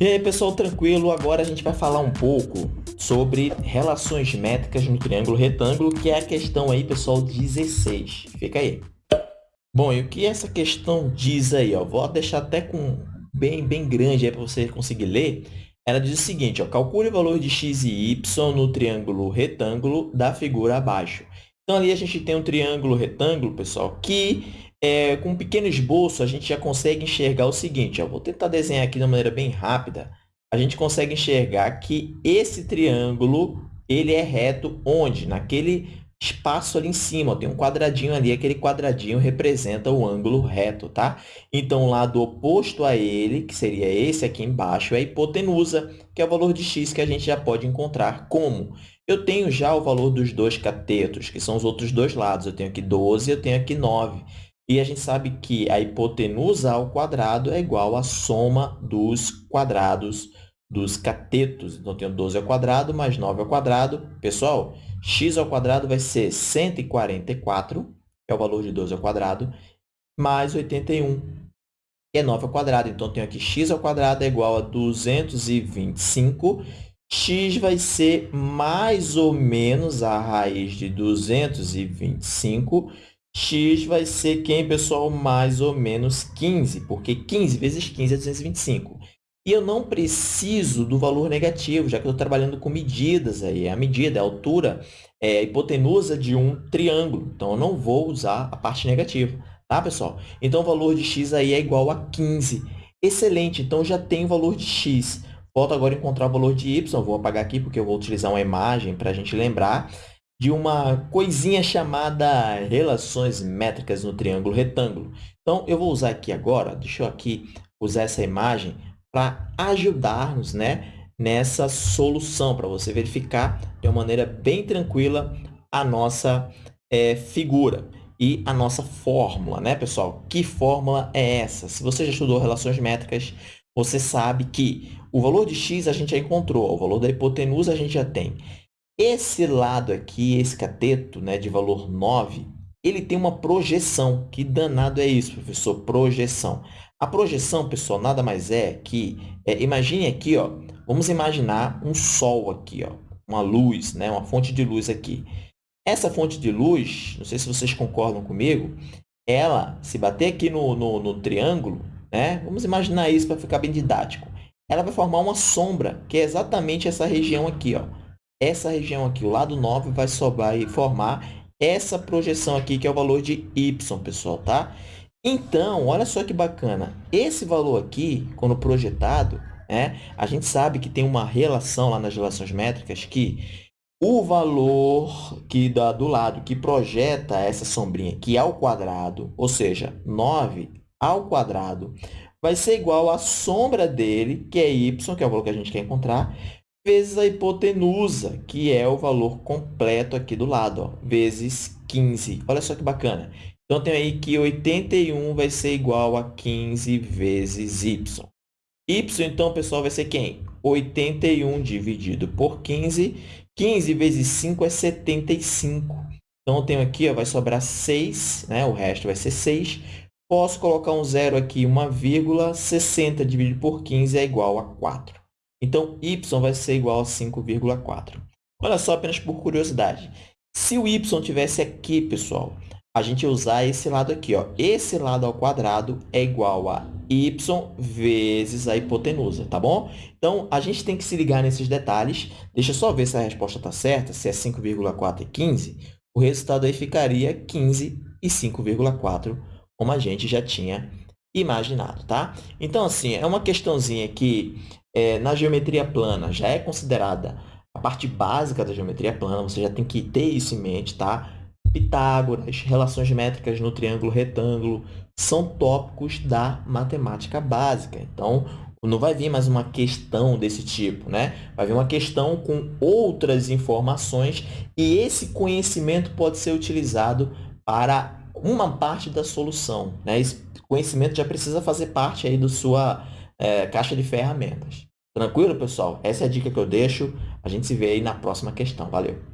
E aí, pessoal, tranquilo? Agora a gente vai falar um pouco sobre relações métricas no triângulo retângulo, que é a questão aí, pessoal, 16. Fica aí. Bom, e o que essa questão diz aí? Ó? Vou deixar até com bem, bem grande para você conseguir ler. Ela diz o seguinte, ó, calcule o valor de x e y no triângulo retângulo da figura abaixo. Então, ali a gente tem um triângulo retângulo, pessoal, que é, com um pequeno esboço, a gente já consegue enxergar o seguinte. Ó, vou tentar desenhar aqui de uma maneira bem rápida. A gente consegue enxergar que esse triângulo ele é reto onde? Naquele espaço ali em cima, ó, tem um quadradinho ali, aquele quadradinho representa o ângulo reto, tá? Então, o lado oposto a ele, que seria esse aqui embaixo, é a hipotenusa, que é o valor de x que a gente já pode encontrar como? Eu tenho já o valor dos dois catetos, que são os outros dois lados. Eu tenho aqui 12 eu tenho aqui 9. E a gente sabe que a hipotenusa ao quadrado é igual à soma dos quadrados dos catetos. Então, eu tenho 12 ao quadrado mais 9 ao quadrado. Pessoal, x ao quadrado vai ser 144, que é o valor de 12 ao quadrado, mais 81, que é 9 ao quadrado. Então, eu tenho aqui x ao quadrado é igual a 225. x vai ser mais ou menos a raiz de 225 x vai ser quem, pessoal? Mais ou menos 15, porque 15 vezes 15 é 225. E eu não preciso do valor negativo, já que eu estou trabalhando com medidas. Aí. A medida, a altura, é a hipotenusa de um triângulo. Então, eu não vou usar a parte negativa. Tá, pessoal? Então, o valor de x aí é igual a 15. Excelente, então já tem o valor de x. Falta agora encontrar o valor de y. Vou apagar aqui porque eu vou utilizar uma imagem para a gente lembrar de uma coisinha chamada relações métricas no triângulo retângulo. Então, eu vou usar aqui agora, deixa eu aqui usar essa imagem para ajudar-nos né, nessa solução, para você verificar de uma maneira bem tranquila a nossa é, figura e a nossa fórmula, né, pessoal? Que fórmula é essa? Se você já estudou relações métricas, você sabe que o valor de x a gente já encontrou, o valor da hipotenusa a gente já tem. Esse lado aqui, esse cateto né, de valor 9, ele tem uma projeção. Que danado é isso, professor? Projeção. A projeção, pessoal, nada mais é que... É, imagine aqui, ó, vamos imaginar um sol aqui, ó, uma luz, né, uma fonte de luz aqui. Essa fonte de luz, não sei se vocês concordam comigo, ela, se bater aqui no, no, no triângulo, né, vamos imaginar isso para ficar bem didático, ela vai formar uma sombra, que é exatamente essa região aqui, ó essa região aqui, o lado 9, vai sobrar e formar essa projeção aqui, que é o valor de y, pessoal, tá? Então, olha só que bacana. Esse valor aqui, quando projetado, né, a gente sabe que tem uma relação lá nas relações métricas que o valor que dá do lado que projeta essa sombrinha aqui ao quadrado, ou seja, 9 ao quadrado, vai ser igual à sombra dele, que é y, que é o valor que a gente quer encontrar, vezes a hipotenusa, que é o valor completo aqui do lado, ó, vezes 15. Olha só que bacana. Então, tem aí que 81 vai ser igual a 15 vezes y. y, então, pessoal, vai ser quem? 81 dividido por 15. 15 vezes 5 é 75. Então, eu tenho aqui, ó, vai sobrar 6, né? o resto vai ser 6. Posso colocar um zero aqui, uma vírgula, 60 dividido por 15 é igual a 4. Então, y vai ser igual a 5,4. Olha só, apenas por curiosidade. Se o y tivesse aqui, pessoal, a gente usar esse lado aqui. Ó. Esse lado ao quadrado é igual a y vezes a hipotenusa, tá bom? Então, a gente tem que se ligar nesses detalhes. Deixa eu só ver se a resposta está certa, se é 5,4 e 15. O resultado aí ficaria 15 e 5,4, como a gente já tinha imaginado, tá? Então, assim, é uma questãozinha que é, na geometria plana já é considerada a parte básica da geometria plana, você já tem que ter isso em mente, tá? Pitágoras, relações métricas no triângulo retângulo, são tópicos da matemática básica. Então, não vai vir mais uma questão desse tipo, né? Vai vir uma questão com outras informações e esse conhecimento pode ser utilizado para uma parte da solução, né? Esse conhecimento já precisa fazer parte aí da sua é, caixa de ferramentas. Tranquilo, pessoal? Essa é a dica que eu deixo. A gente se vê aí na próxima questão. Valeu!